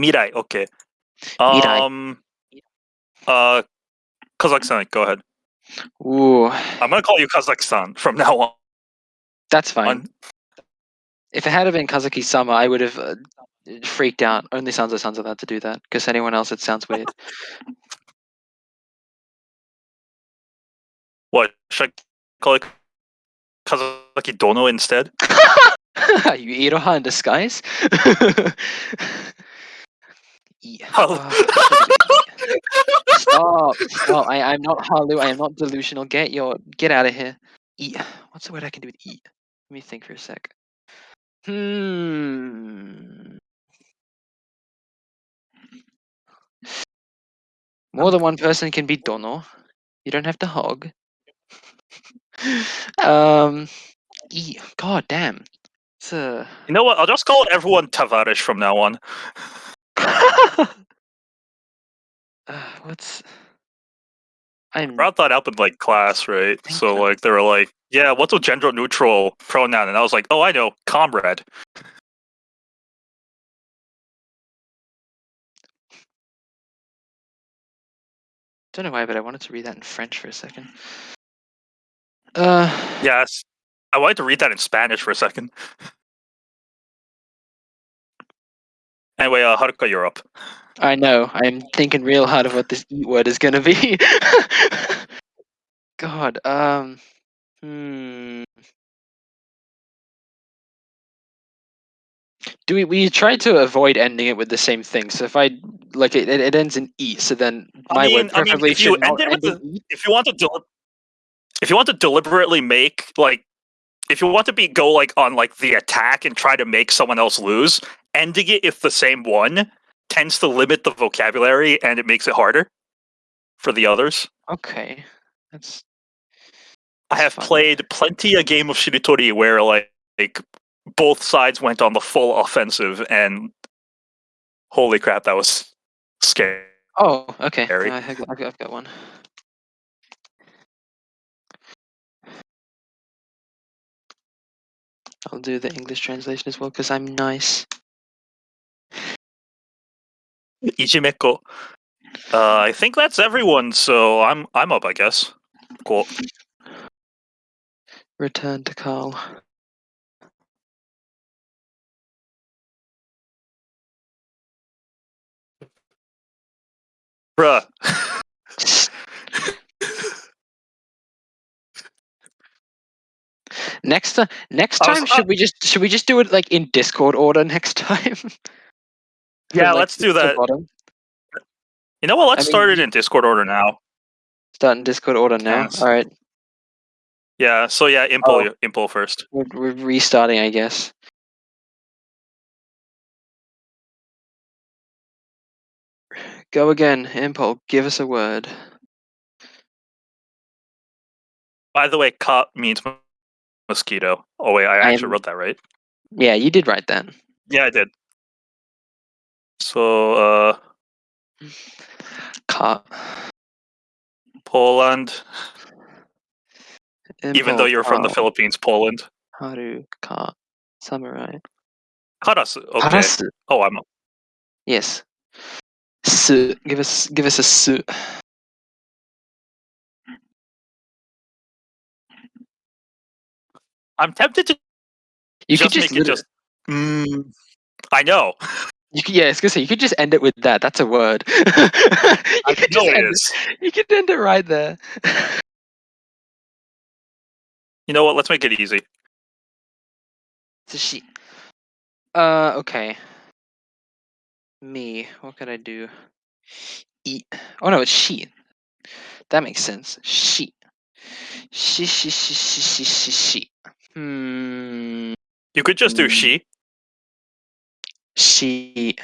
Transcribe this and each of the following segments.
Mirai. Okay. Mirai. Um. Uh, Kazakhstan. Go ahead. Ooh, I'm gonna call you Kazakhstan from now on. that's fine. If it had been Kazuki Sama, I would have uh, freaked out. Only Sansa San's allowed to do that. Because anyone else, it sounds weird. What should I call it? Kazaki Dono instead? Are you Iroha in disguise? Yeah. Oh. Stop! Stop! I, I'm not Halu. I am not delusional. Get your get out of here. Eat. What's the word I can do with eat? Let me think for a sec. Hmm. More than one person can be Dono. You don't have to hog. um. Eat. God damn. It's a. You know what? I'll just call everyone Tavares from now on. Uh, what's I'm brought that up in like class, right? So like they were like, "Yeah, what's a gender neutral pronoun?" And I was like, "Oh, I know, comrade." don't know why, but I wanted to read that in French for a second. Uh, Yes, I wanted to read that in Spanish for a second. Anyway, uh, Haruka, you're up. I know. I'm thinking real hard of what this eat word is gonna be. God. Um. Hmm. Do we we try to avoid ending it with the same thing? So if I like it, it, it ends in e. So then I my mean- word I mean, if you end it with in e. If you want to, if you want to deliberately make like, if you want to be go like on like the attack and try to make someone else lose, ending it if the same one tends to limit the vocabulary and it makes it harder for the others. Okay. That's. I have fun. played plenty a game of Shiritori where like, like both sides went on the full offensive and holy crap, that was scary. Oh, okay. Harry. I, I've got, I've got- I've got one. I'll do the English translation as well because I'm nice. Ijimeko. Uh, I think that's everyone, so I'm I'm up, I guess. Cool. Return to Carl. Bruh. Next time, next I was- time, should we just should we just do it like in Discord order next time? Yeah, like, let's do that. bottom? You know what? Let's I mean, start it in Discord order now. Start in Discord order now. Yes. All right, Yeah, so yeah, Impul, Oh. Impul first. we're, we're restarting, I guess. Go again, Impul. Give us a word. By the way, cop means mosquito. Oh wait, I I actually am- wrote that right. Yeah, you did write that. Yeah, I did. So, uh, Cut. Poland. Even though you're from the Philippines, Poland. Haru, cut. Samurai. Karasu. Okay. Oh, I'm. Yes. Su. Give us give us a su. I'm tempted to You just, could just, make it just. Mm, I know. You could, yeah, I was gonna say you could just end it with that. That's a word. you I could just end is. You could end it right there. You know what? Let's make it easy. A she. Uh, okay. Me. What could I do? Eat. Oh no, it's she. That makes sense. She. She. She. She. She. She. She. she. Hmm. You could just do Mm. she. She.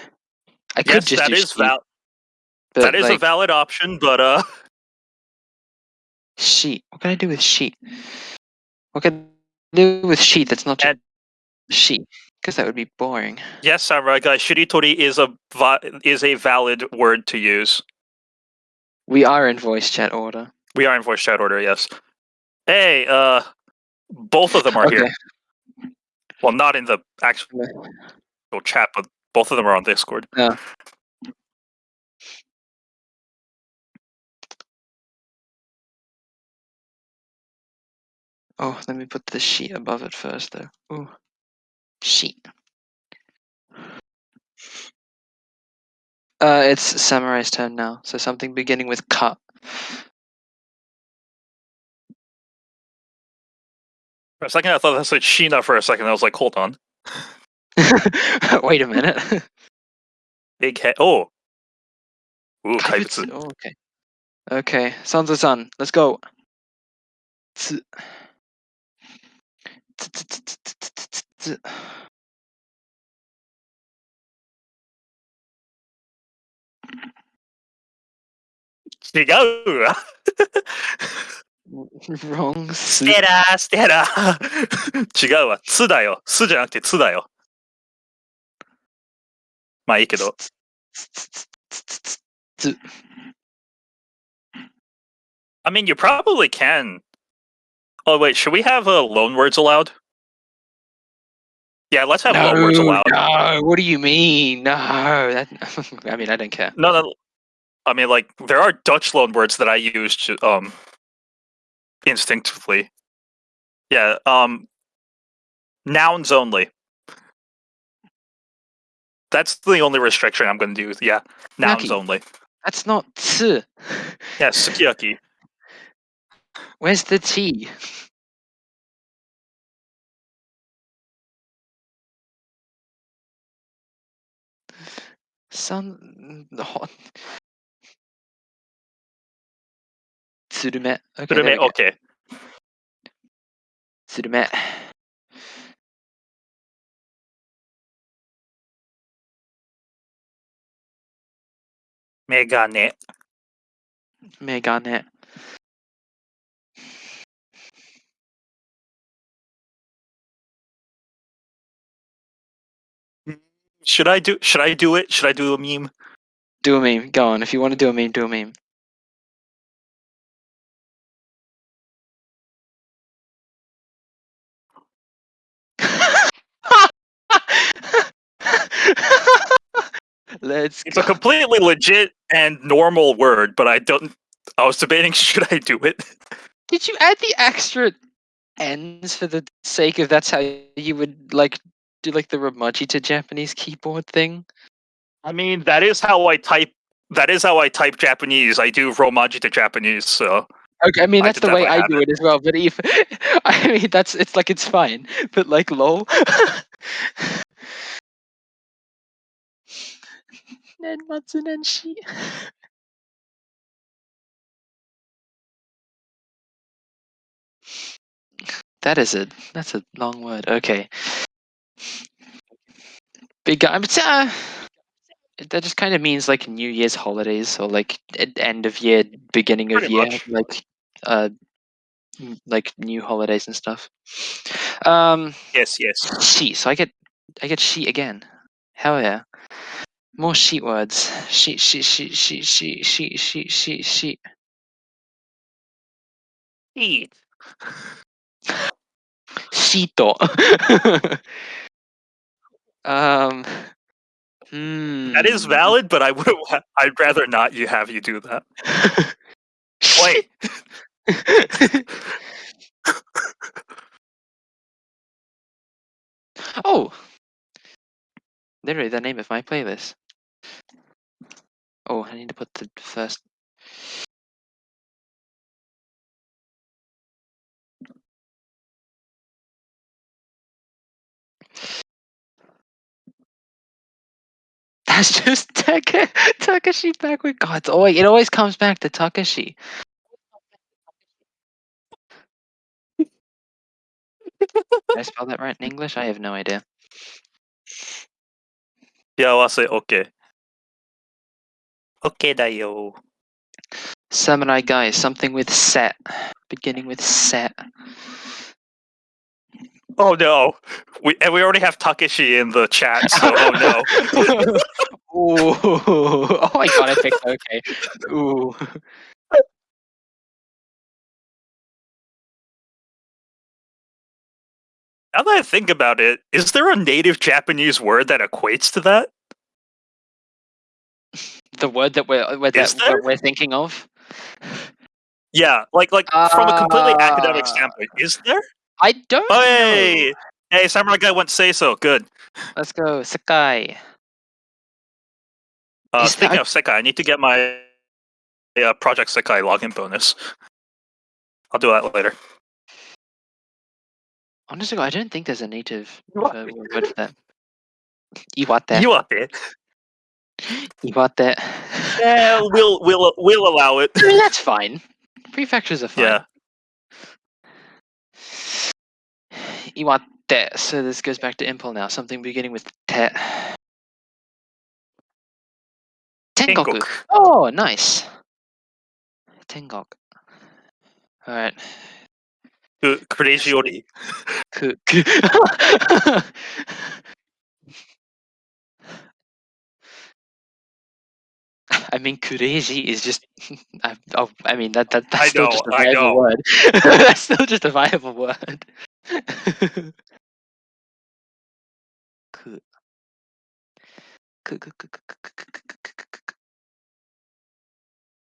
I could Yes, just that she, val- but, that is a valid option, but uh, sheet. What can I do with sheet? What can I do with sheet that's not just sheet? Because that would be boring. yes, Samurai guy, shiritori is a is a valid word to use. We are in voice chat order. We are in voice chat order. Yes. Hey, uh, both of them are here. Well, not in the actual chat, but Both of them are on Discord. Yeah. Oh, let me put the sheet above it first, though. Ooh, sheet. Uh, it's Samurai's turn now. So something beginning with cut. For a second, I thought that said Sheena for a second. I was like, hold on. Wait a minute. Big head. Oh. Ooh, Kaibutsu. Kaibutsu. Oh, okay. Okay, Sons of Sun. Let's go. Tsu. Tsu。Wrong. ステラー、ステラー。違うわ。つだよ。すじゃなくてつだよ。まあいいけど。 I mean, you probably can. Oh, wait. Should we have uh, loan words allowed? Yeah, let's have No, loan words allowed. no. What do you mean? No. That, I mean, I don't care. No, no. I mean, like, there are Dutch loan words that I use to, um, instinctively. Yeah, um, nouns only. That's the only restriction I'm going to do. Yeah, nouns Sukiyaki. only. That's not tsu. Yeah, sukiyaki. Where's the T? Sun. hot- Tsurume. Okay, there we Tsurume, go. okay. Tsurume. Megane. Megane. Should I do? Should I do it? Should I do a meme? Do a meme. Go on. If you want to do a meme, do a meme. Let's It's go. a completely legit and normal word, but I don't. I was debating should I do it. Did you add the extra ends for the sake of that's how you would like do like the Romaji to Japanese keyboard thing? I mean, that is how I type. That is how I type Japanese. I do Romaji to Japanese, so Okay, I mean that's did the way I do it as well. But if I mean that's it's like it's fine, but like lol. Nenmatsu Nenshi. That is a that's a long word. Okay. Big guy. But, uh, that just kind of means like New Year's holidays or like end of year, beginning of year, much. like uh, like new holidays and stuff. Um, yes, yes. She. So I get I get she again. Hell yeah. More sheet words. Sheet sheet sheet sheet sheet sheet sheet sheet sheet. Eat. Shito. um. Hmm. That is valid, but I would. I'd rather not. You have you do that. Wait. oh, literally the name of my playlist. Oh, I need to put the first. That's just Taka Takashi backward. God, it's always, it always comes back to Takashi. Did I spell that right in English? I have no idea. Yeah, I'll say okay. Okay, da yo. Samurai guy, something with set, beginning with set. Oh no, we and we already have Takeshi in the chat. So oh no. Ooh. Oh my god, I picked okay. Ooh. Now that I think about it, is there a native Japanese word that equates to that? The word that we're we're, that, we're thinking of? Yeah, like like from a completely academic Uh, standpoint, is there? I don't Oh, know. hey, hey, Samurai guy went say so. Good. Let's go, Sekai. Uh, speaking that- of Sekai, I need to get my uh, Project Sekai login bonus. I'll do that later. Honestly, I don't think there's a native uh, word for that. Iwate. You up there? Iwate. Yeah, we'll we'll we'll allow it. I mean, that's fine. Prefectures are fine. Yeah. Iwate. So this goes back to Impel now. Something beginning with te. Tengoku. Tengoku. Oh, nice. Tengok. Alright. Ku- Kurejiori. I mean, crazy is just. I, oh, I mean, that, that that's I still know, just a viable word. that's still just a viable word. cool.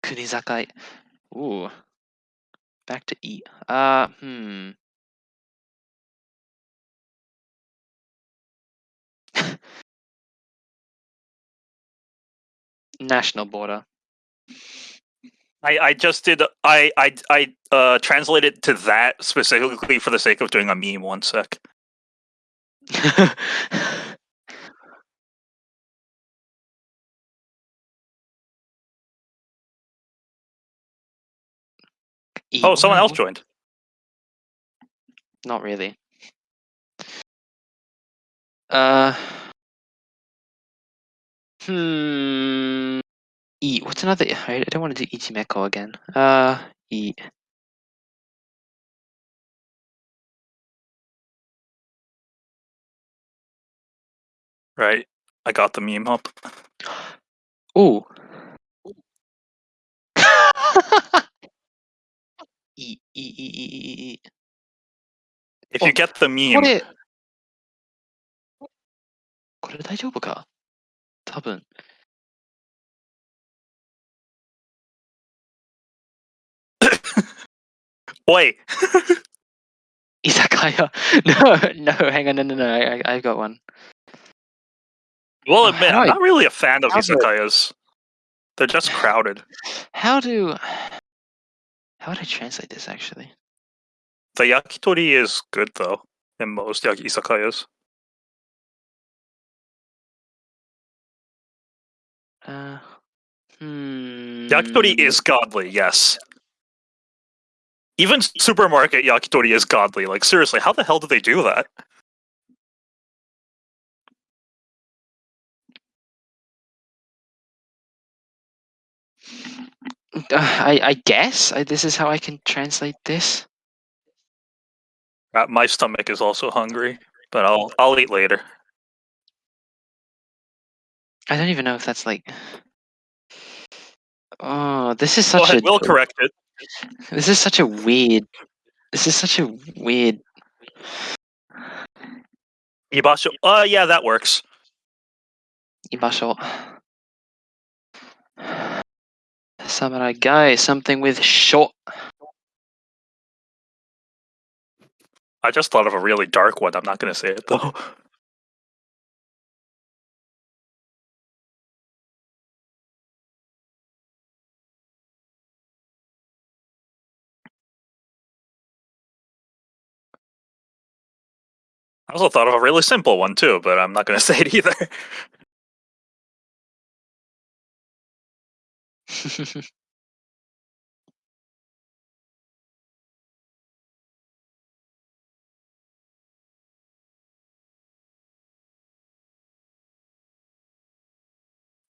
Kunizakai. Ooh. Back to eat. Uh, hmm. National border. I, I just did I I I uh translated to that specifically for the sake of doing a meme. One sec. Oh, someone else joined. Not really. Uh. Hmm. E. What's another? I, don't want to do Ichimeko again. Uh. E. Right. I got the meme up. Ooh. E. E. E. E. E. E. If Oh, you get the こ meme, れ。これ大丈夫か多分。wait. Izakaya. Uh, no, no, hang on, no, no, no. I, I, I've got one. Well, Oh, uh, admit, I'm not really a fan of how do They're just crowded. How do. How would I translate this actually? The yakitori is good though in most yaki izakayas. Uh. Hmm. Yakitori is godly, yes. Even supermarket yakitori is godly. Like seriously, how the hell do they do that? Uh, I, I guess I, this is how I can translate this. Uh, my stomach is also hungry, but I'll I'll eat later. I don't even know if that's like. Oh, this is such ahead, a. we'll correct it. This is such a weird. This is such a weird. Ibasho. Uh, yeah, that works. Ibasho. Samurai guy, something with short. I just thought of a really dark one. I'm not going to say it though. also thought of a really simple one too, but I'm not going to say it either.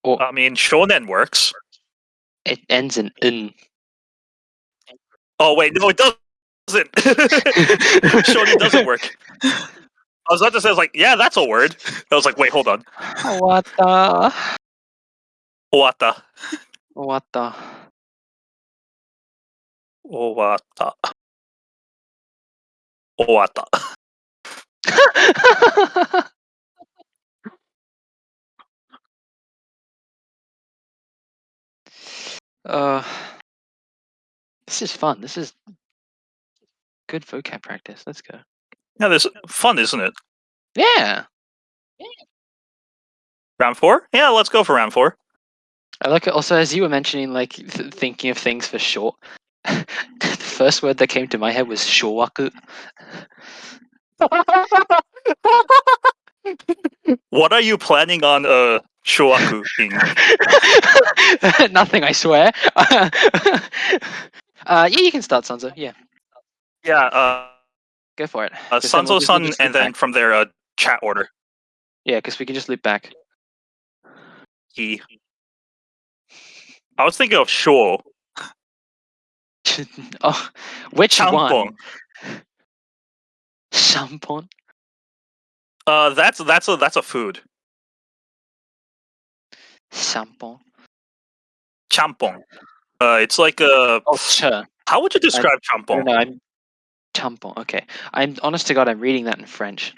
oh, I mean, shonen works. it ends in n. Oh wait, no, it doesn't. shonen doesn't work. I was about to say, I was like, yeah, that's a word. I was like, wait, hold on. What the? Owata. What the? Owata. Owata. Uh, this is fun. This is good vocab practice. Let's go. Yeah, this fun, isn't it? Yeah, Round four? Yeah, let's go for round four. I like it. Also, as you were mentioning, like th- thinking of things for short. the first word that came to my head was showaku. what are you planning on uh showaku in? Nothing, I swear. uh, yeah, you can start, Sanzo. Yeah, Yeah, uh, go for it. uh then we'll just- we'll Sanzo-san, just loop and then back. from there, uh, chat order. Yeah, because we can just loop back. He. I was thinking of Sho. oh, which one? Champon. Shampoo. Uh, that's that's a that's a food. Shampoo. Champon. Uh, it's like a. Oh, sure. How would you describe champon? no, I'm tampon. Okay, I'm honest to God, I'm reading that in French.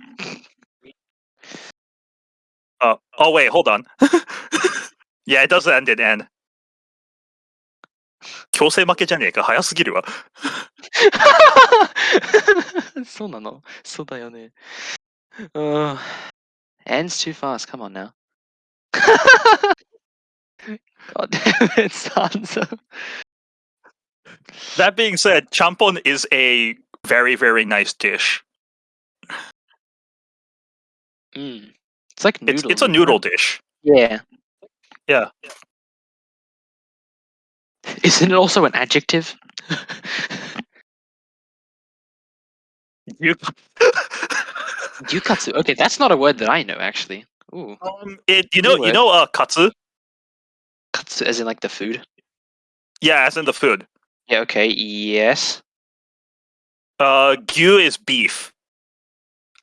Uh, oh wait, hold on. yeah, it does end in N. 強制負けじゃねえか早すぎるわ。そうなのそうだよね。Uh, ends too fast. Come on now. God damn it, Sansa. That being said, champon is a very very nice dish. Mm. It's like It's noodle. it's a noodle dish. Yeah. Yeah. Isn't it also an adjective? Gyukatsu. Okay, that's not a word that I know actually. Ooh, um, it you know you know uh katsu. katsu as in like the food. Yeah, as in the food. Yeah. Okay. Yes. Uh, gyu is beef.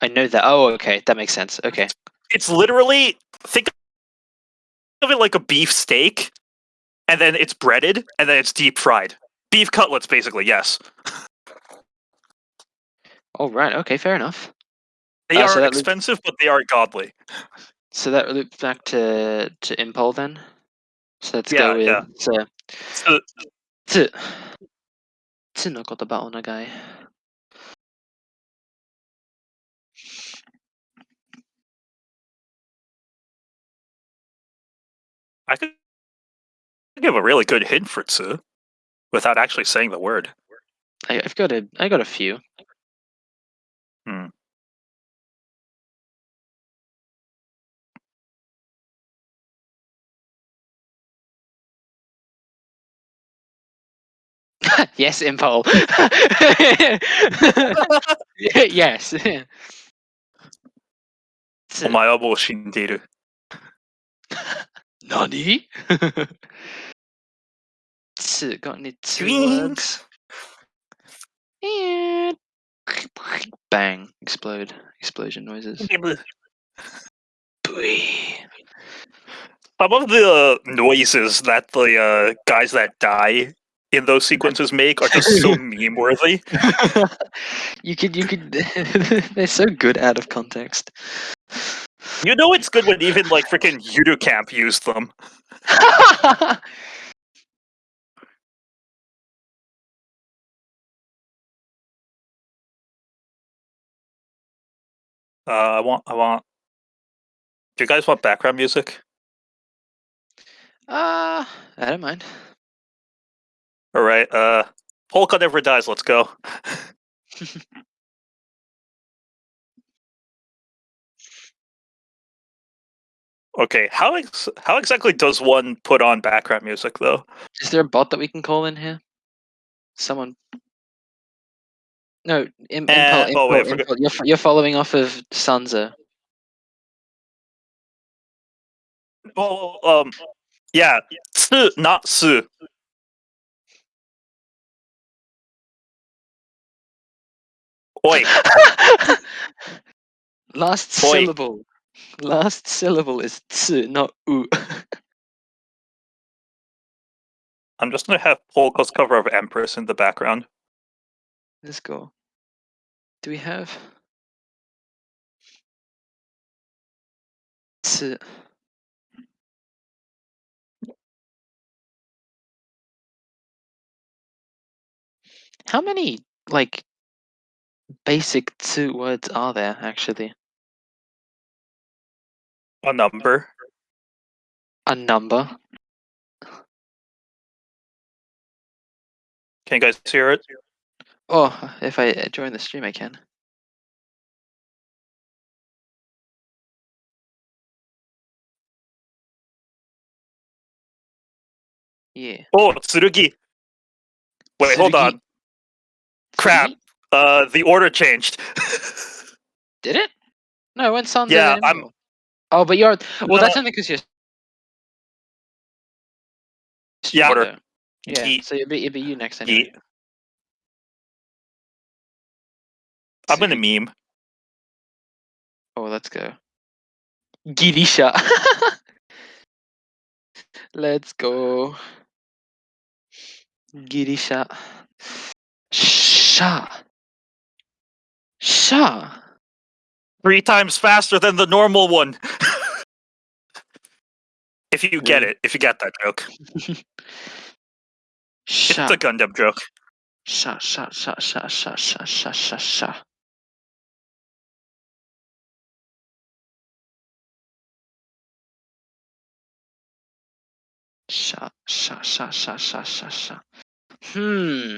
I know that. Oh, okay. That makes sense. Okay. It's literally think of it like a beef steak, and then it's breaded, and then it's deep fried. Beef cutlets, basically. Yes, All right. Okay. Fair enough. they Uh, are loops- expensive, but they are godly. So that loops back to to Impul then. So let's Yeah, go with yeah. uh, So, tsu. Tsu no kotoba o nagai. I could give a really good hint for Tsu without actually saying the word. I, have got a I got a few. Hmm. yes, Impole. yes. Omae wa shinderu. Nani? two, got any two words? And bang! Explode! Explosion noises. Some of the noises that the uh, guys that die in those sequences make are just so meme worthy. you could, you could. they're so good out of context. You know it's good when even like freaking Yuru Camp used them. Uh, I want, I want. Do you guys want background music? uh, I don't mind. All right. Uh, Polka never dies. Let's go. okay. How ex- how exactly does one put on background music though? Is there a bot that we can call in here? Someone. No, Im- Uh, Impul, oh, wait, Impul, You're, you're following off of Sansa. Oh, um, yeah, tsu, not su. Oi, Last Oi. syllable. Last syllable is tsu, not u. I'm just gonna have Polka's cover of Empress in the background. Let's go. Do we have? Tsu. How many like basic two words are there actually? A number. A number. Can you guys hear it? Oh, if I join the stream, I can. Yeah. Oh, tsurugi. Wait, hold on. Crap. Tsurugi? Uh, the order changed. Did it? No, it went Sanzo. Yeah, I'm-. Oh, but you're. Well, that's No. only because you're. Yeah, order. Yeah. Yeet. So it'd be, it'd be you next anyway. Yeet. I'm gonna meme. Oh, let's go. Girisha. let's go. Girisha. Sha. Sha. Three times faster than the normal one. if you get it, if you get that joke. Sha. It's a Gundam joke. Sha. Sha. Sha. Sha. Sha. Sha. Sha. Sha. Sha. Sha. Sha. Sha. Sha. Sha. Sha. Sha. Hmm.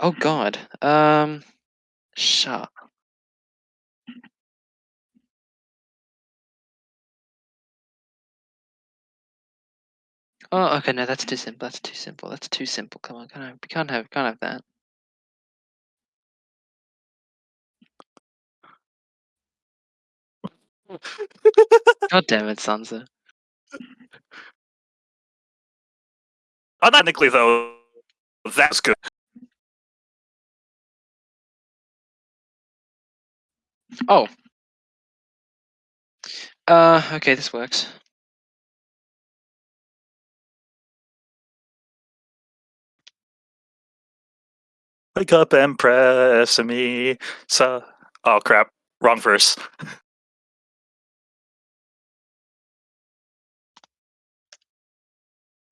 Oh God. Um. Sha. Oh, okay. No, that's too simple. That's too simple. That's too simple. Come on, can't have, can't have, can't have that. God damn it, Sansa. Ironically, though, that's good. Oh. Uh. Okay, this works. Wake up and press me. So, oh crap, wrong verse.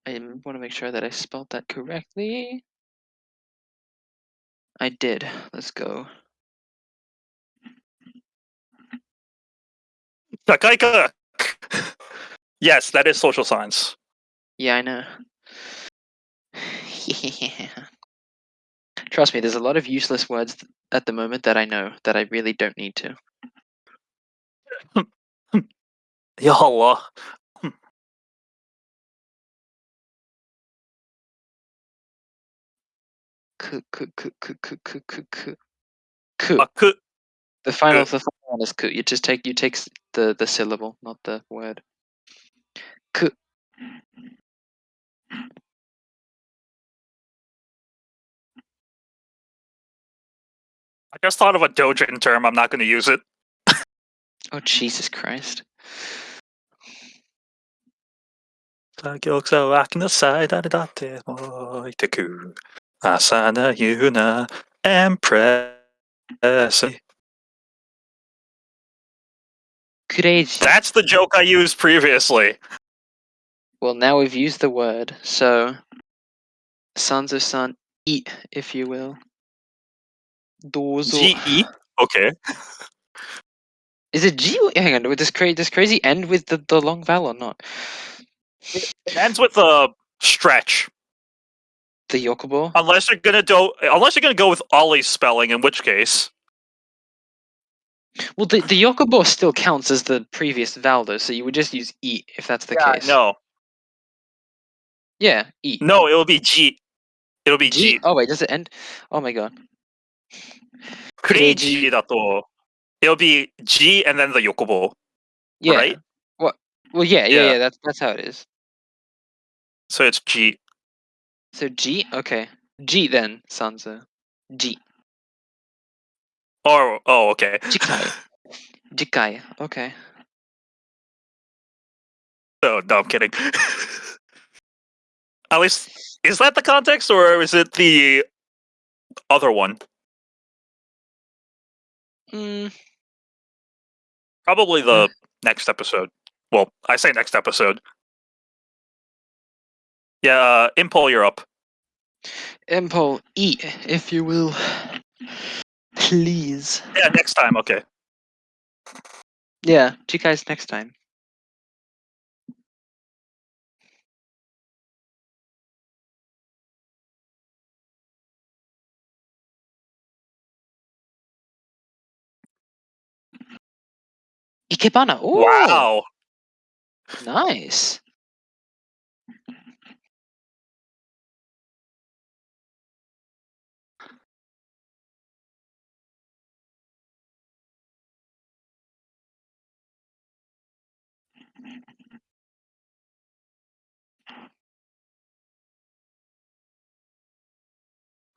I want to make sure that I spelled that correctly. I did. Let's go. Takaika. yes, that is social science. Yeah, I know. Trust me, there's a lot of useless words at the moment that I know that I really don't need to. Ya Allah. Ku ku ku ku ku ku ku ku. Ku. The final, the final one is ku. You just take you take the the syllable, not the word. Ku. just thought of a Dojin term. I'm not going to use it. oh Jesus Christ! Asana Yuna Empress. That's the joke I used previously. Well, now we've used the word, so Sons of Sun, eat, if you will. Dozo. G-E? Okay. Is it G? Hang on, does crazy does crazy end with the, the long vowel or not? It ends with a stretch. The Yokobo? Unless you're gonna do unless you're gonna go with Ollie's spelling, in which case. Well, the, the Yokobo still counts as the previous vowel, though, so you would just use E if that's the case. No. Yeah, E. No, it'll be G. It'll be G. G. Oh wait, does it end? Oh my god crazy it'll be G and then the yokobo. Yeah. Right? What? Well, yeah, yeah, yeah. yeah that's, that's how it is. So it's G. So G? Okay. G then, Sansa. G. Or, oh, okay. Jikai. Jikai. Okay. Oh, no, I'm kidding. At least, is that the context or is it the other one? Mm, Probably the next episode. Well, I say next episode. Yeah, uh, Impul, you're up. Impo, eat, if you will. Please. Yeah, next time. Okay. Yeah, see you guys next time. Ikebana. Ooh, Wow. nice.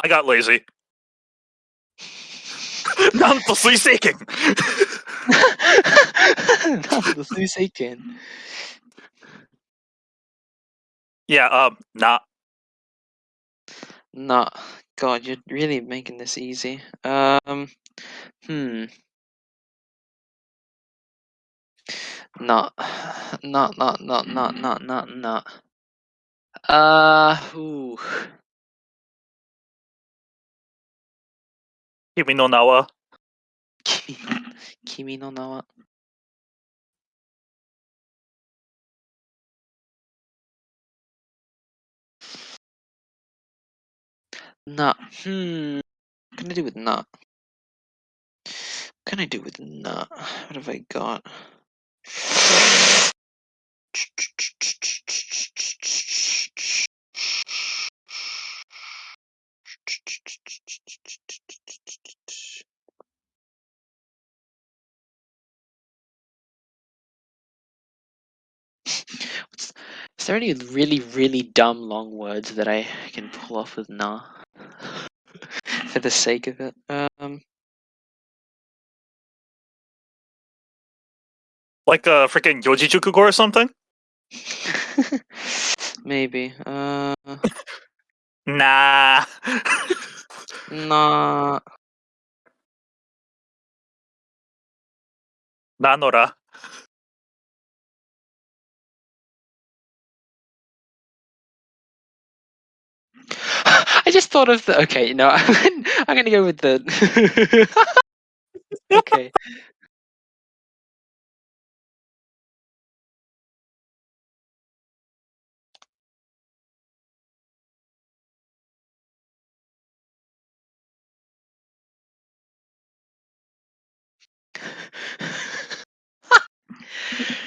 I got lazy. なんと水星剣なんと水星剣 Yeah, um, not. Nah, God, you're really making this easy. Um, hmm. Not, not, not, not, not, not, not, not. Uh, ooh. Kimi no Na wa. Kimi, Kimi no na wa. Not. Hmm. What can I do with? What can I do with not? What have I got? What's, is there any really, really dumb long words that I can pull off with nah? For the sake of it. Um, Like a freaking Yojijukugo or something? maybe. Uh, Nah. nah. Nanora. I just thought of the. Okay, no, I'm, I'm gonna go with the. okay.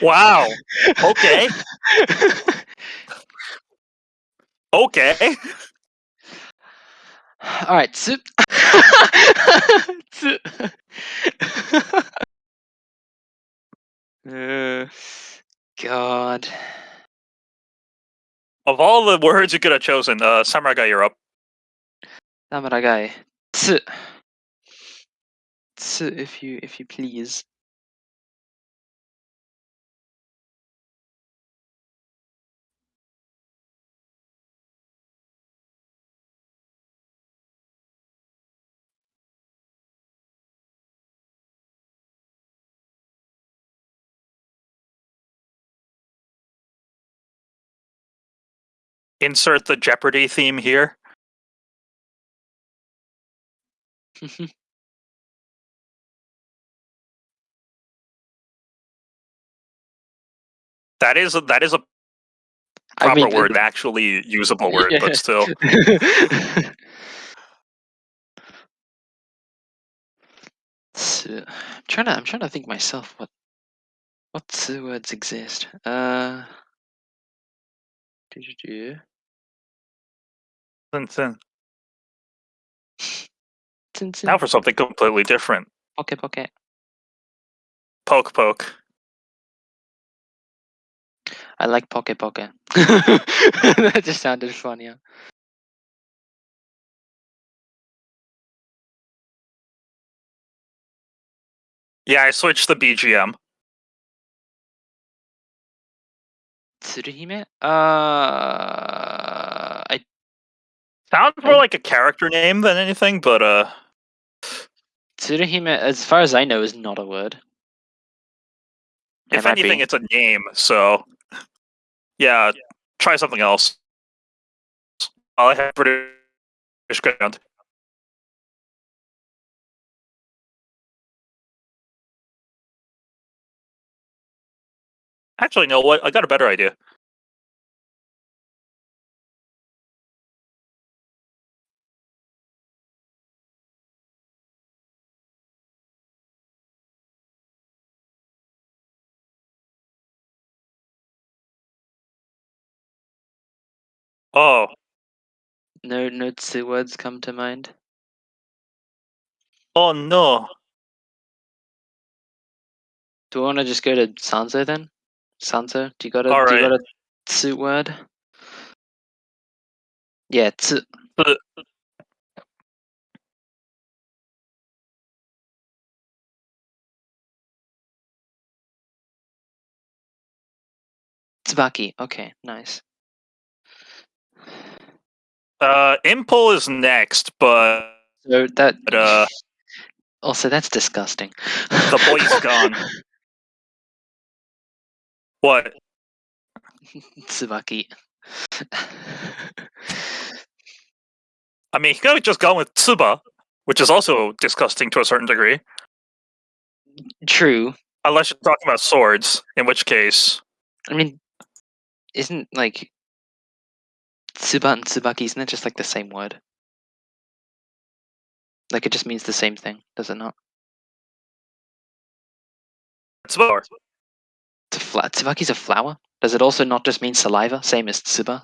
Wow. Okay. Okay. All right. So, so- uh, God. Of all the words you could have chosen, uh, Samurai Guy, you're up. Samuragai. Tsu. Tsu, if you if you please. Insert the Jeopardy theme here. that is a, that is a proper mean, word, an actually usable word, Yeah. but still. Tsu. I'm trying to I'm trying to think myself what what tsu words exist. Uh. do-do-do. Tsun-tsun. Tsun tsun. Now for something completely different. Poke poke. Poke poke. I like poke poke. that just sounded funny. Yeah, I switched the BGM. Tsuruhime? Uh, Sounds more like a character name than anything, but uh, Tsuruhime, as far as I know, is not a word. if It might be. anything, it's a name. So, yeah, try something else. I have pretty ground. Actually, no. What? I got a better idea. Oh, No, no two words come to mind. oh no. Do we want to just go to Sanzo then? Sanzo, do you got a do Alright. you got a tsu word? Yeah, tsu. Tsu. Tsubaki. Okay, nice. Uh, Impul is next, but So that uh, also that's disgusting. the boy's gone. What? Tsubaki. I mean, he could have just gone with Tsuba, which is also disgusting to a certain degree. True. Unless you're talking about swords, in which case, I mean, isn't like Tsuba and Tsubaki, isn't it just like the same word? Like it just means the same thing, does it not? Tsuba. It's a fla- Tsubaki's a flower. Does it also not just mean saliva, same as Tsuba?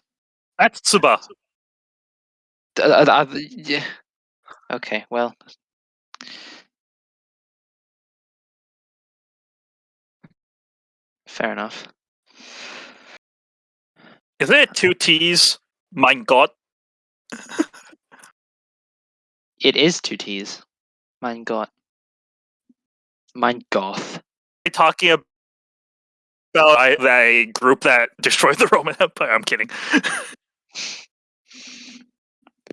That's Tsuba. Uh, uh, uh, yeah. Okay, well. Fair enough. Isn't it two T's? Mein Gott. It is two T's. Mein Gott. Mein Goth. Talking about I- that group that destroyed the Roman Empire. I'm kidding.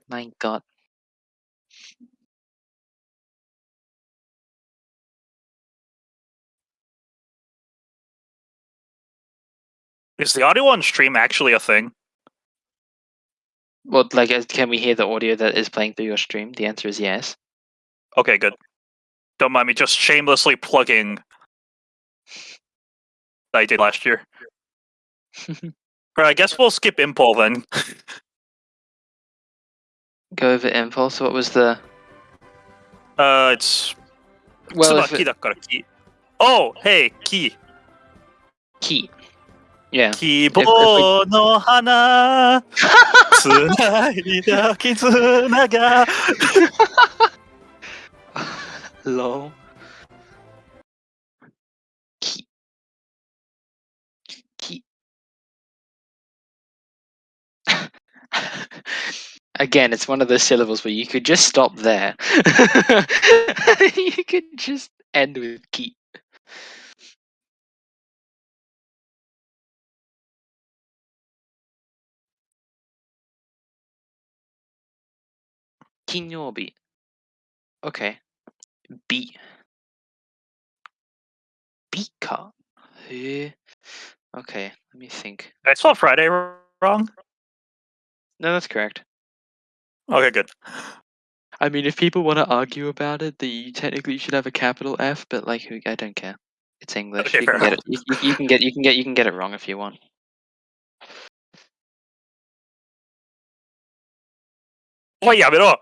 Mein Gott. Is the audio on stream actually a thing? Well, like, can we hear the audio that is playing through your stream? The answer is yes. Okay, good. Don't mind me just shamelessly plugging that I did last year. right, I guess we'll skip Impulse then. Go over Impulse. What was the? Uh, it's. Well, it... Oh, hey, key. Key. Yeah. 希望の花つないだ絆が Lol. Key. Key. Again, it's one of those syllables where you could just stop there. you could just end with Key. Kinyobi. Okay. B. Beaker. Eh, Okay, let me think. I spelled Friday wrong. No, that's correct. Okay, good. I mean, if people want to argue about it, that you technically should have a capital F, but like, I don't care. It's English. Okay, you, can get it, you- you can get you can get you can get it wrong if you want. Wait, yeah, but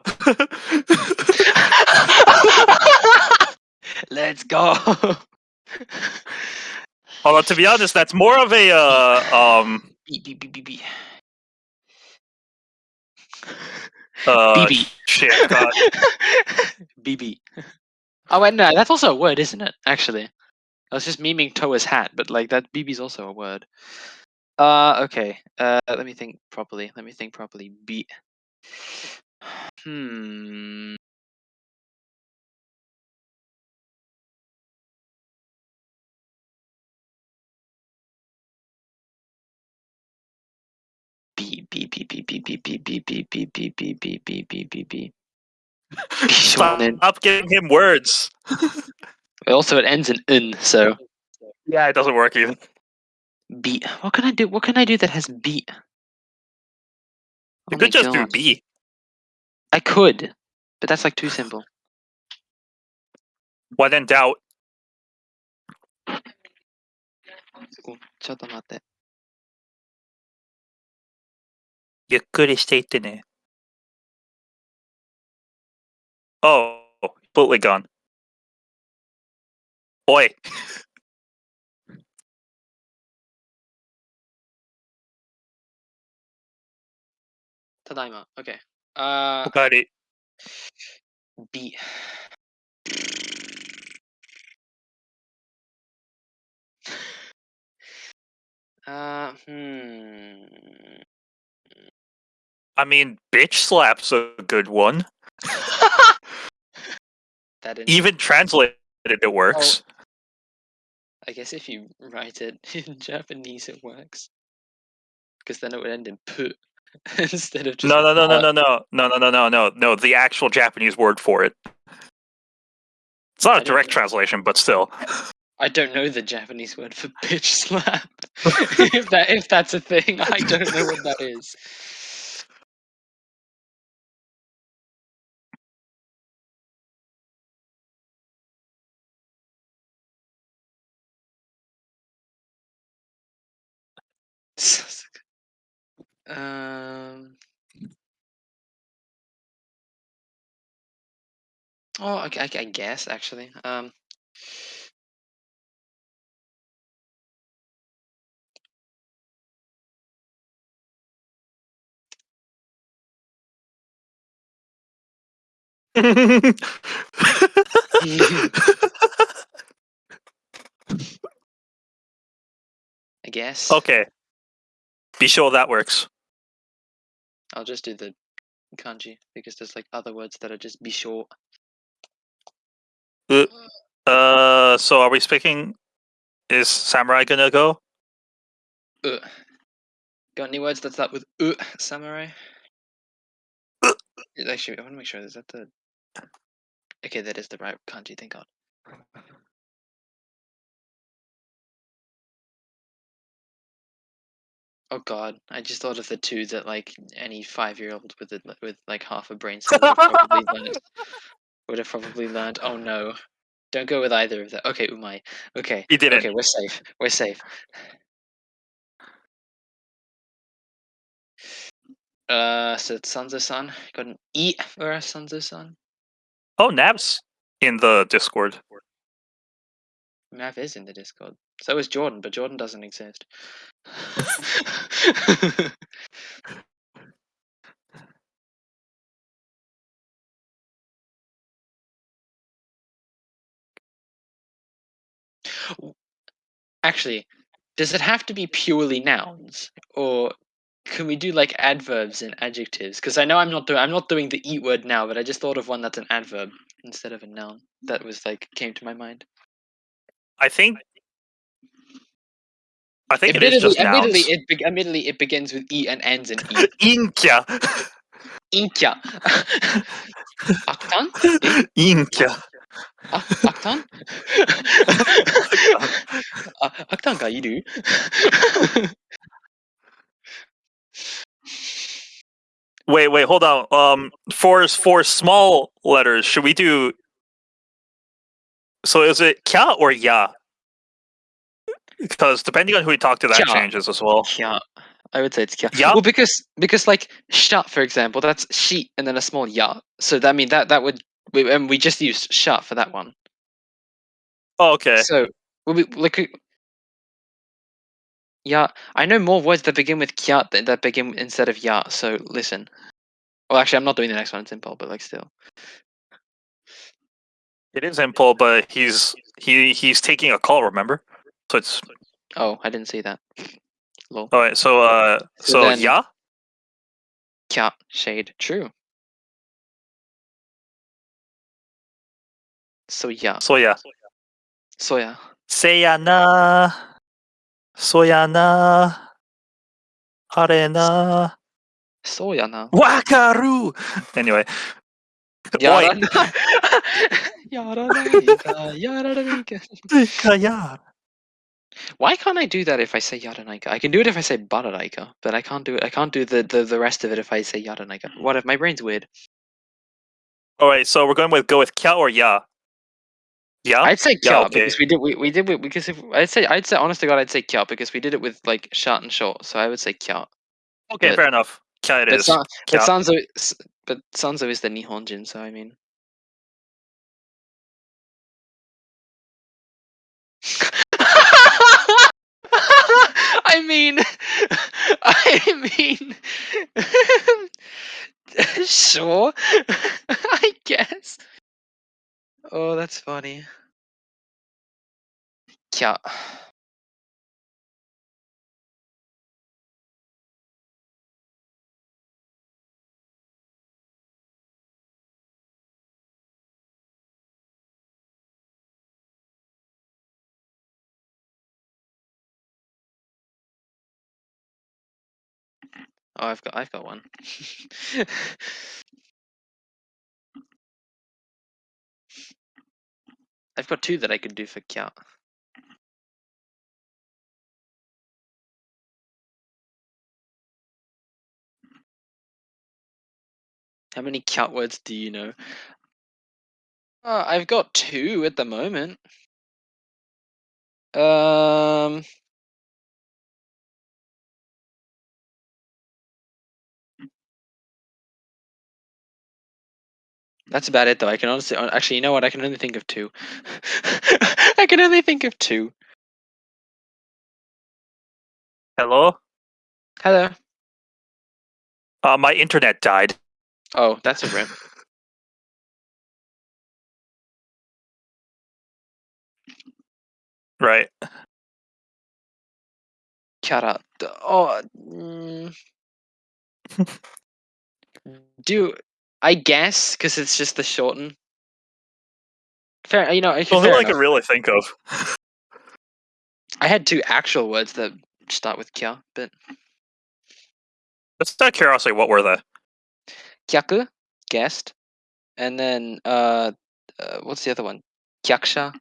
Let's go. Although to be honest, that's more of a uh, um B B B B B. uh BB. shit. God. BB. Oh wait, no, that's also a word, isn't it? Actually, I was just memeing Toa's hat, but like that BB's also a word. Uh, okay. Uh, let me think properly. Let me think properly. B. Hmm. B B B B B B B B B B B B B B B B B. Stop, giving him words. Also, it ends in n, so Yeah, it doesn't work either. B. What can I do? What can I do that has B? You Oh could just do B. I could, but that's like too simple. When in doubt, おちょっと待って。ゆっくりしていってね。Oh, completely gone. おい、た だいま。OK。あおかえり。ー、B。あー、hmm. I mean, bitch slap's a good one. that in, Even translated, it works. I guess if you write it in Japanese, it works. Because then it would end in pu instead of just. No, no, no, no, no, no, no, no, no, no, no, no. The actual Japanese word for it. It's not I a direct know. translation, but still. I don't know the Japanese word for bitch slap. if that if that's a thing, I don't know what that is. Um. Oh, I, I, I guess actually. Um. I guess. okay. Be sure that works. I'll just do the kanji because there's like other words that are just be short. Uh, so are we speaking? Is Samurai gonna go? Uh. Got any words that start with uh, samurai? Uh. Actually, I want to make sure. Is that the? Okay, that is the right kanji. Thank God. Oh God, I just thought of the two that like any five-year-old with a, with like half a brain cell would have probably learned. Would have probably learned. Oh no, don't go with either of them. Okay, umai. Okay, He didn't. okay, we're safe. We're safe. Uh, so it's Sanzo-san got an E for us, Sanzo-san. Oh, Nab's in the Discord. Mav is in the Discord. So is Jordan, but Jordan doesn't exist. Actually, does it have to be purely nouns, or can we do like adverbs and adjectives? Because I know I'm not doing I'm not doing the eat word now, but I just thought of one that's an adverb instead of a noun. That was like came to my mind. I think. I think it is just admittedly, nouns. it be- admittedly it begins with e and ends in e. Inkya. Inkya. Aktan? Inkya. Ah, Aktan? Ah, Aktan ga iru? Wait, wait, hold on. Um, for for small letters, should we do? So is it kya or ya? Because depending on who we talk to, that changes as well. Yeah, I would say it's yeah. Well, because because like shut, for example, that's sheet and then a small ya. So that I mean that that would we, and we just used shut for that one. Oh, okay. So we like. Yeah, I know more words that begin with kya than that begin instead of ya. So listen. Well, actually, I'm not doing the next one in simple, but like still. It is Impul, but he's he he's taking a call. Remember? So it's. Oh, I didn't see that. Lol. All right. So uh, so, so then, yeah. Yeah. Shade. True. So yeah. So yeah. So yeah. Sayana. Soyana. Arena. Soyana. Wakaru. Anyway. Yara. Yara. Yara. Yara. Yara. Why can't I do that if I say Yaranaika? I can do it if I say Bararaika, but I can't do it. I can't do the, the, the rest of it if I say Yaranaika. Hmm. What if my brain's weird? All right, so we're going with go with kya or ya. Yeah. I'd say Yeah, kya okay. because we did we, we did we, because if I'd say I'd say honest to God I'd say kya because we did it with like short and short. So I would say kya. Okay, but- fair enough. Kya it But, is. San, but. Sanzo but Sanzo is the Nihonjin, so I mean. I mean, I mean, sure, I guess. Oh, that's funny. Kya. Oh, I've got, I've got one. I've got two that I could do for Kya. How many cat words do you know? Uh, I've got two at the moment. Um, that's about it though. I can honestly, uh, actually, you know what? I can only think of two. I can only think of two. Hello. Hello. Uh, my internet died. Oh, that's a rip. Right. Kyara. d- Oh. Mm, do I guess because it's just the shorten. Fair, you know. Well, who I can really think of. I had two actual words that start with kya, but Just out of curiosity, what were they? kyaku, guest, and then uh, uh what's the other one? Kyakusha.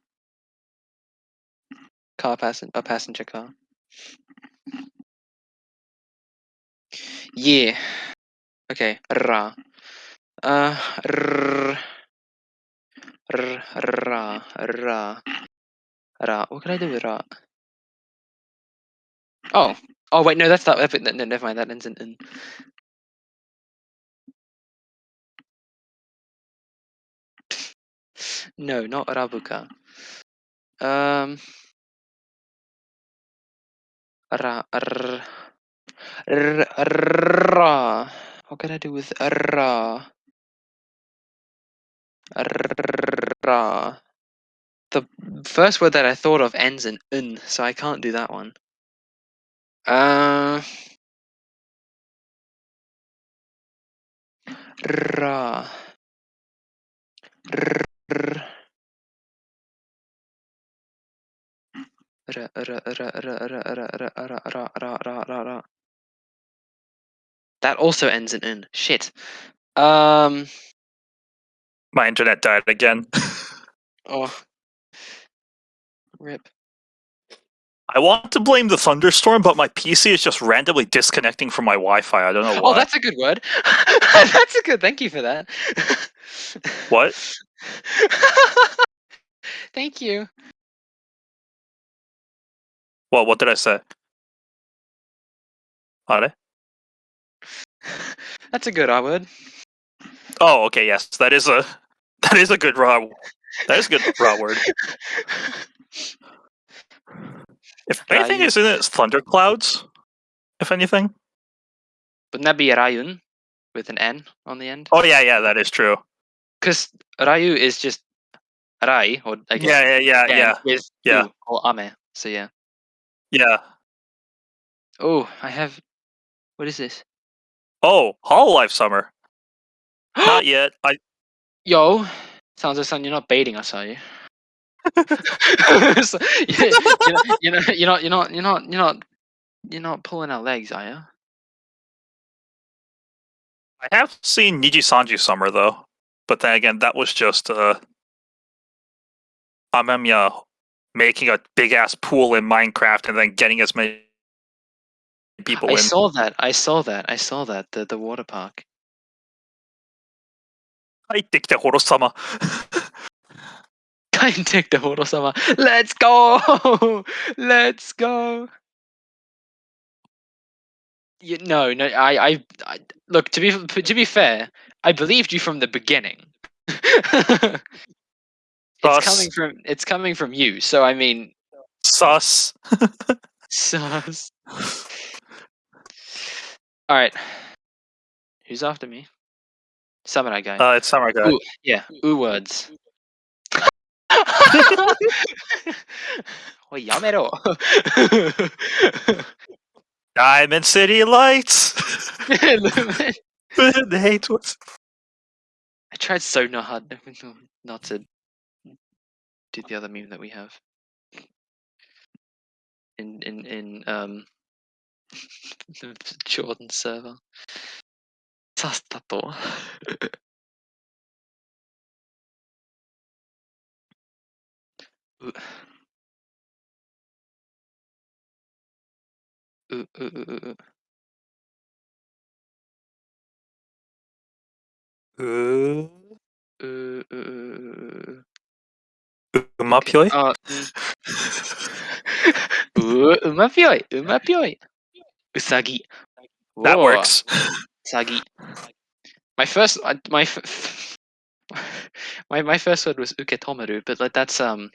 Car passen a passenger car. Yeah. Okay. Ra. Uh. R. R. Ra. Ra. Ra. What can I do with ra? Oh. Oh wait, no, that's not. No, no, never mind. That ends in in. No, not Rabuka. Um. Ra. R. R. Ra. What can I do with ra? Ra. The first word that I thought of ends in un, so I can't do that one. Uh, ra. That also ends in n. Shit. Um. My internet died again. Oh. Rip. I want to blame the thunderstorm, but my PC is just randomly disconnecting from my Wi-Fi. I don't know oh, why. Oh, that's a good word. that's a good. Thank you for that. What? Thank you. Well, what did I say? Are? That's a good R word. Oh, okay. Yes, that is a that is a good raw. That is a good raw word. If anything is in it, it's thunderclouds. If anything. Wouldn't that be Raiun with an N on the end? Oh yeah, yeah, that is true. Because Raiu is just Rai, or I guess Yeah, yeah, yeah, yeah, with yeah. U or Ame. So yeah. yeah. Oh, I have. What is this? Oh, Hololive Summer. Not yet. I Yo, sounds like son, you're not baiting us, are you? So, you- you're, you're, not, you're not, you're not, you're not, you're not, pulling our legs, are you? I have seen Niji Sanji Summer though, but then again, that was just uh, Amemiya making a big ass pool in Minecraft and then getting as many people I in. saw that. I saw that. I saw that. The the water park. 入ってきて、ホロ様。帰ってきて、ホロ様。Let's go! Let's go! You, no, no, I, I, I, look to be to be fair, I believed you from the beginning. it's Sus. coming from it's coming from you, so I mean, Sus. sus. All right, who's after me? Samurai guy. Uh, it's Samurai Guy. Ooh, yeah, ooh words. おい、やめろ。 Diamond City Lights. I the hate was. tried so not hard not to do the other meme that we have in in in um the Jordan server. さっさと。ううううううううううううまぴょい？あ、うん。う、うまぴょい、うまぴょい。うさぎ。That works. Sagi. My first, my my my first word was uketomaru, but like that's um,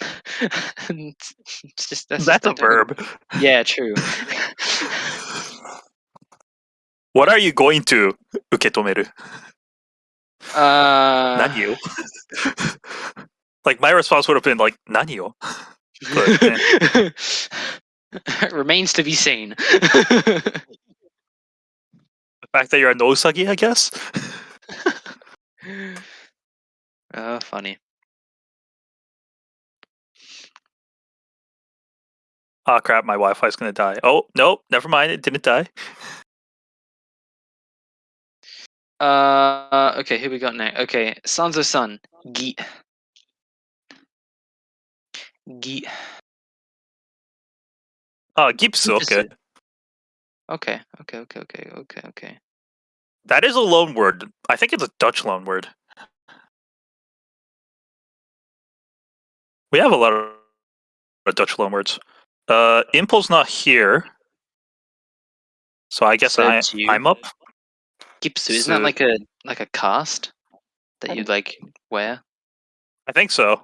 it's just that's, that's just, a verb. Know. Yeah, true. what are you going to uketomeru? Uh, nanyo. like my response would have been like nanyo. But. Eh. Remains to be seen. Fact that you're a nosagi, I guess. oh, funny. Oh crap, my Wi-Fi's gonna die. Oh no, never mind, it didn't die. Uh, okay, who we got now? Okay, Sons of Sun. Gi. Gi. Oh, Gipsu, okay. Okay, okay, okay, okay, okay, okay. That is a loan word. I think it's a Dutch loan word. We have a lot of Dutch loan words. Uh, Impul's not here. So I guess I, you, I'm up. Gipsu, isn't that like a like a cast that you'd like wear? I think so.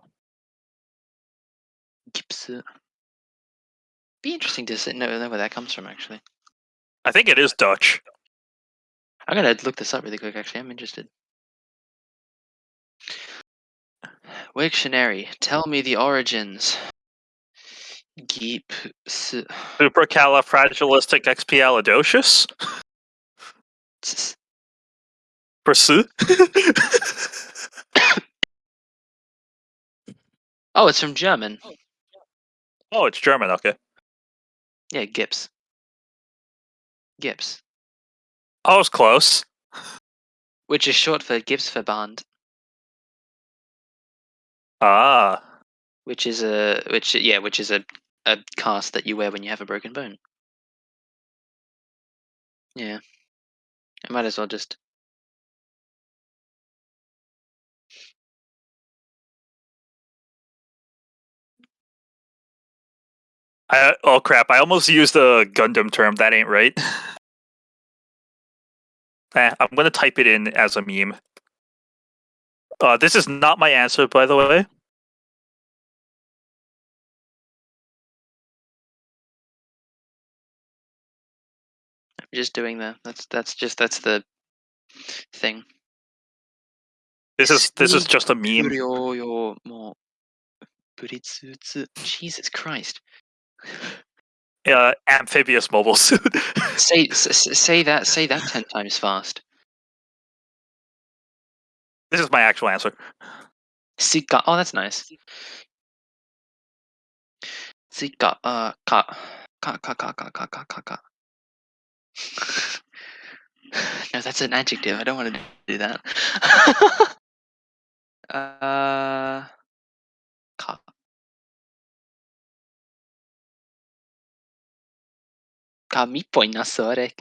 Gipsu. Be interesting to know where that comes from. Actually, I think it is Dutch. I'm gonna look this up really quick. Actually, I'm interested. Wiktionary, tell me the origins. Gipsu. Supercalifragilisticexpialidocious? Pursue? Oh, it's from German. oh, it's German, okay. Yeah, Gips. Gips, I was close. which is short for Gipsverband, Ah. which is a which yeah, which is a a cast that you wear when you have a broken bone. Yeah, I might as well just. I, oh crap, I almost used a Gundam term. That ain't right. Eh, I'm going to type it in as a meme. Uh, this is not my answer, by the way. I'm just doing that. That's that's just that's the thing. This is this is just a meme. Jesus Christ. Uh, amphibious mobile suit. Say say that say that ten times fast. this is my actual answer. Sika. Oh, that's nice. Sika. Uh, ka. Ka, ka, ka, ka, ka, ka, ka, ka. no, that's an adjective. I don't want to do that. uh, Ca mi. Eh.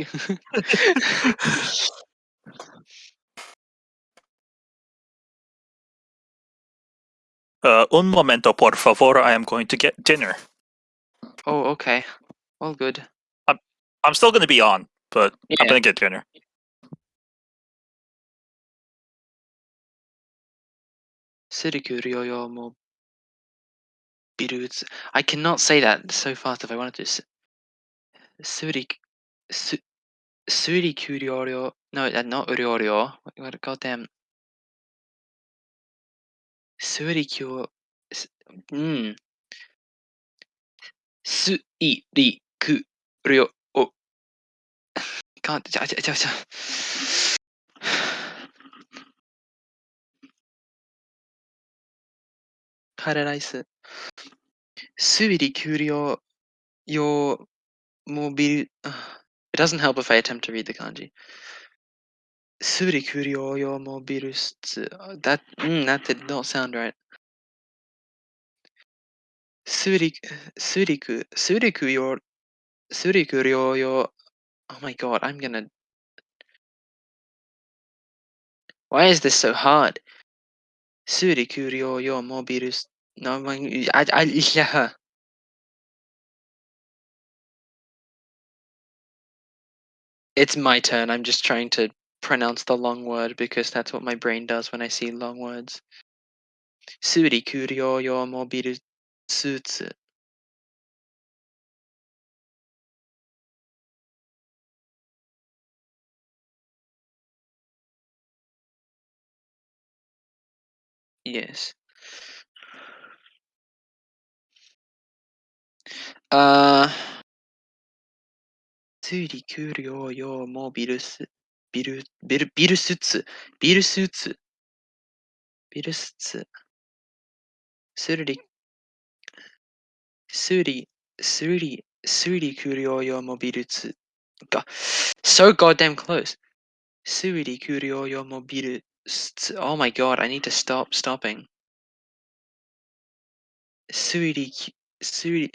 Uh, un momento, por favor. I am going to get dinner. Oh, okay. All good. I'm I'm still going to be on, but yeah. I'm going to get dinner. I cannot say that so fast if I wanted to. すりきゅうりょうりょう。No, that not うりょうりょう。What about them? すりきゅう。んすいりくりょう。かんちゃちゃちうちゃ。カレーライス。すりきゅうりょう。よ It doesn't help if I attempt to read the kanji. Surikuryo yo mobilus. That mm, that did not sound right. Surik Suriku Suriku yo Surikuryo yo. Oh my god, I'm gonna. Why is this so hard? Surikuryo yo mobilus. No, I, I yeah. It's my turn. I'm just trying to pronounce the long word because that's what my brain does when I see long words. Surikuryo yo mobilus. Sutsu. Yes. Uh. ついり給料よもビルス、ビル、ビル、ビルスツ、ビルスツ、ビルスツ、するり、すり、すり、すり給料よもビルツ、が、so goddamn close. すり給料よもビルツ、oh my god, I need to stop stopping. すり、すり、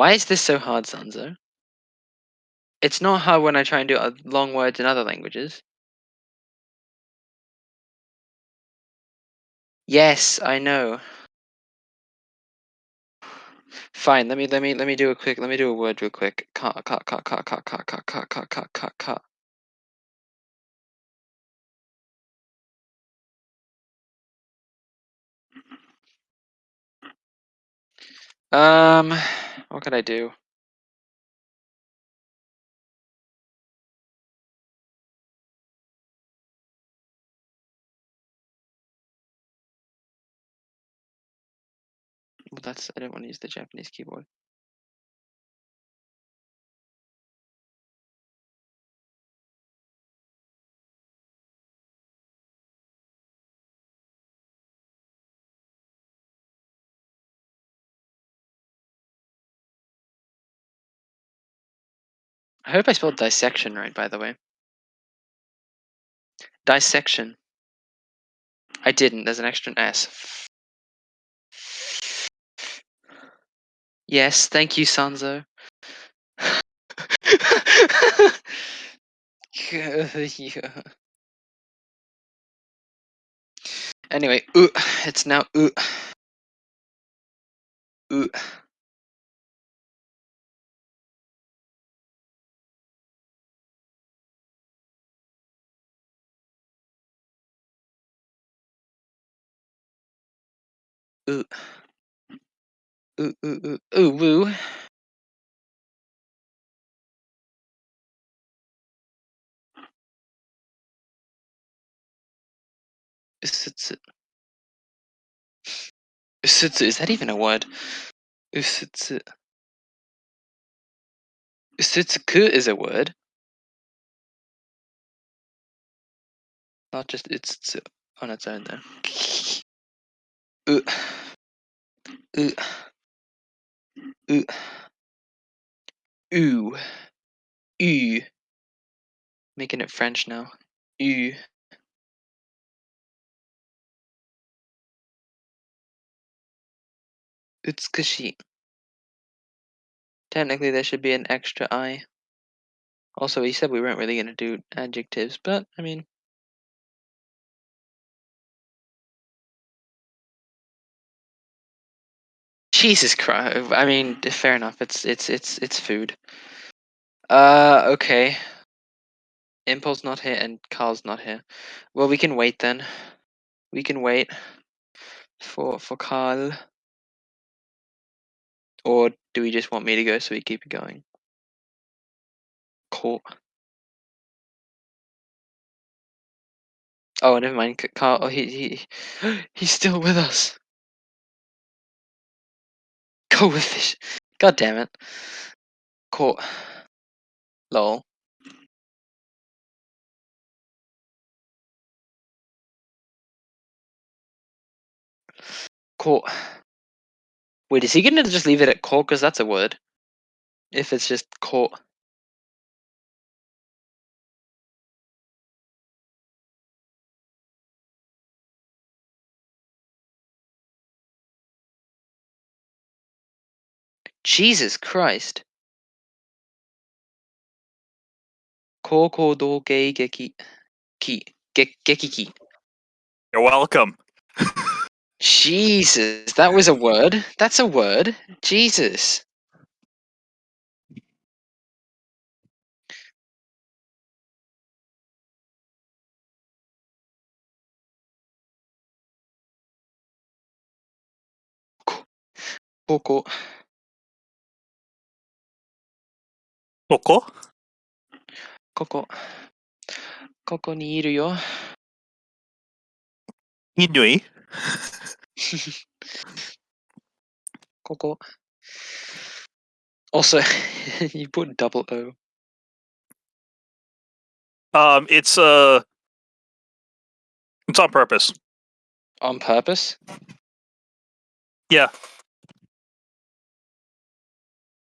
Why is this so hard, Sanzo? It's not hard when I try and do uh, long words in other languages. Yes, I know. Fine, let me let me let me do a quick let me do a word real quick. Ka ka ka ka ka ka ka ka ka ka ka ka Um what could I do? Well, that's I didn't want to use the Japanese keyboard. I hope I spelled dissection right, by the way. Dissection. I didn't. There's an extra S. Yes, thank you, Sanzo. Yeah. Anyway, uh, it's now uh. Ooh. Ooh, ooh, ooh, ooh, woo. Usutsu. Usutsu, is that even a word? Usutsu. Is a word. Not just it's on its own though. Ooh. Ooh. Ooh. Ooh. Making it French now. Ooh. Utsukushi. Technically, there should be an extra I. Also, he said we weren't really going to do adjectives, but I mean, Jesus Christ! I mean, fair enough. It's it's it's it's food. Uh, okay. Impulse not here and Carl's not here. Well, we can wait then. We can wait for for Carl. Or do we just want me to go so we keep it going? Cool. Oh, never mind. Carl. Oh, he he he's still with us. Go with fish. God damn it. Cool. Lol. Cool. Wait, is he gonna just leave it at court? Because that's a word. If it's just court. Jesus Christ. 高校同芸劇期劇劇期 You're welcome. Jesus, that was a word. That's a word. Jesus. Koko. ここここ。ここにいるよ。Inui? ここ。Also, you put double O. Um, it's uh, it's on purpose. On purpose?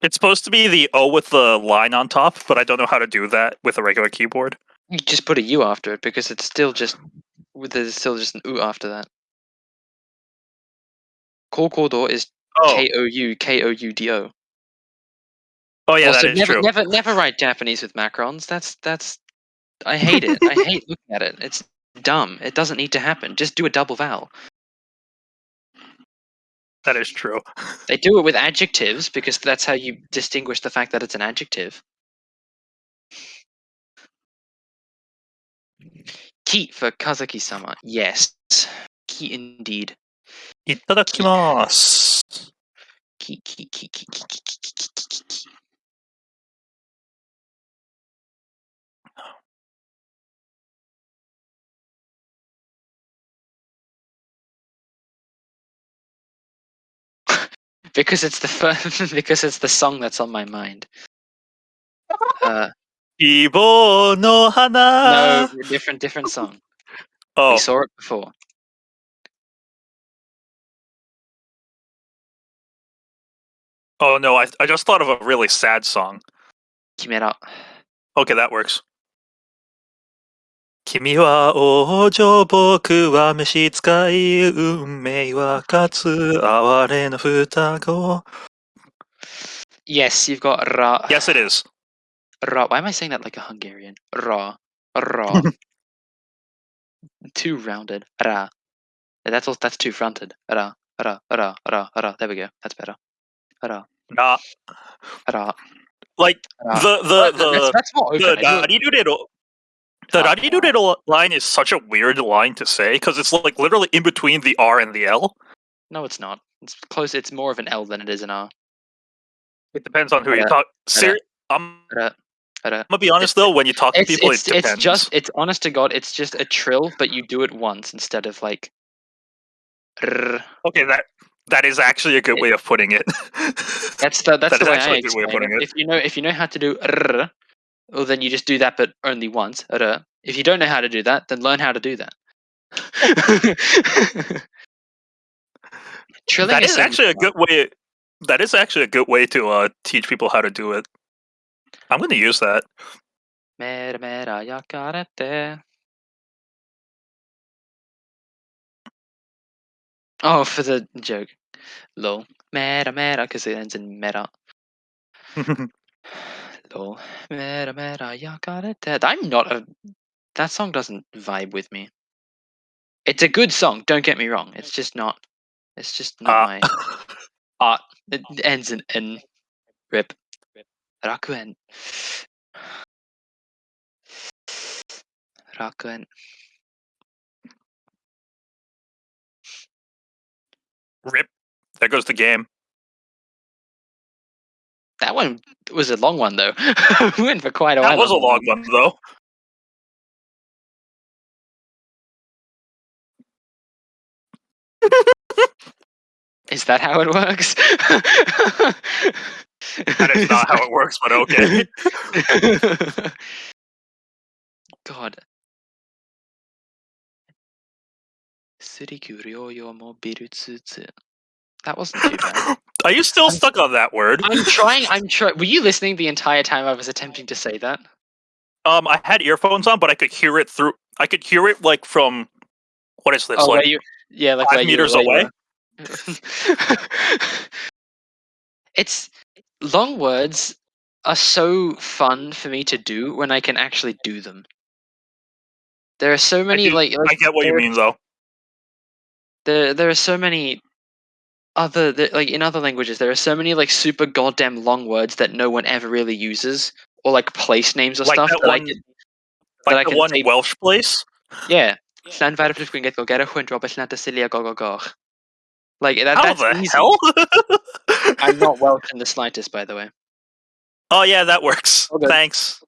it's supposed to be the O with the line on top, but I don't know how to do that with a regular keyboard. You just put a U after it because it's still just with there's still just an U after that. Kokodo is Oh, K O U K O U D O. oh yeah, also, that is never, true. never, never write Japanese with macrons. That's that's. I hate it. I hate looking at it. It's dumb. It doesn't need to happen. Just do a double vowel. That is true. They do it with adjectives because that's how you distinguish the fact that it's an adjective. Key for Kazaki sama. Yes. Key indeed. Itadakimasu. Key, key, key, key, key, key. because it's the first, because it's the song that's on my mind. Uh, Ibo no hana. No, different, different song. Oh, we saw it before. Oh no, I I just thought of a really sad song. Kimera. Okay, that works. 君は王女、僕は召使い、運命は勝つ、哀れな双子。 Yes, you've got ra. Yes, it is. Ra. Why am I saying that like a Hungarian? Ra. Ra. too rounded. Ra. That's all. That's too fronted. Ra. Ra. Ra. Ra. Ra. There we go. That's better. Ra. Nah, Ra. like Ra. the Well, the that's, the that's more the open. I do- Rariruredo. the. Rarirurero line is such a weird line to say because it's like literally in between the R and the L. No, it's not. It's close. It's more of an L than it is an R. It depends on who you uh, talk. Uh, Ser- I'm, I'm uh, gonna be honest though, when you talk to people, it's it it's just it's honest to God. It's just a trill, but you do it once instead of like. okay. That that is actually a good It- way of putting it. That's the that's That the way I a good way of explain putting it. If you know if you know how to do well then you just do that, but only once. rrr. If you don't know how to do that, then learn how to do that. Trilling that is so actually a good way. That is actually a good way to uh, teach people how to do it. I'm going to use that. Mera mera yakarete. Oh, for the joke. Lol. Mera mera, because it ends in mera. Lol. Mera mera ya got it dead. I'm not a. That song doesn't vibe with me. It's a good song. Don't get me wrong. It's just not. It's just not Uh, my art. It ends in N. Rip. Rakuen. Rakuen. Rip. There goes the game. That one was a long one though. we went for quite a while. That was a long one though. Is that how it works? That is not how it works, but okay. God. Suriku ryoyo mo birutsutsu. That wasn't too bad. Are you still stuck on that word? I'm trying. I'm trying. Were you listening the entire time I was attempting to say that? Um, I had earphones on, but I could hear it through. I could hear it like from. What is this? oh, like you? Yeah, like five meters you away? it's long words are so fun for me to do when I can actually do them. There are so many do- like, like I get what you mean, though. there there are so many other th- like in other languages there are so many like super goddamn long words that no one ever really uses or like place names or Like stuff that that I one- can, that I Like can one say- Welsh place. yeah Slan varför springet go get a hund Robert Snata Celia go go go like that How that's the easy. hell? I'm not Welsh in the slightest by the way oh yeah, that works. All good. Thanks.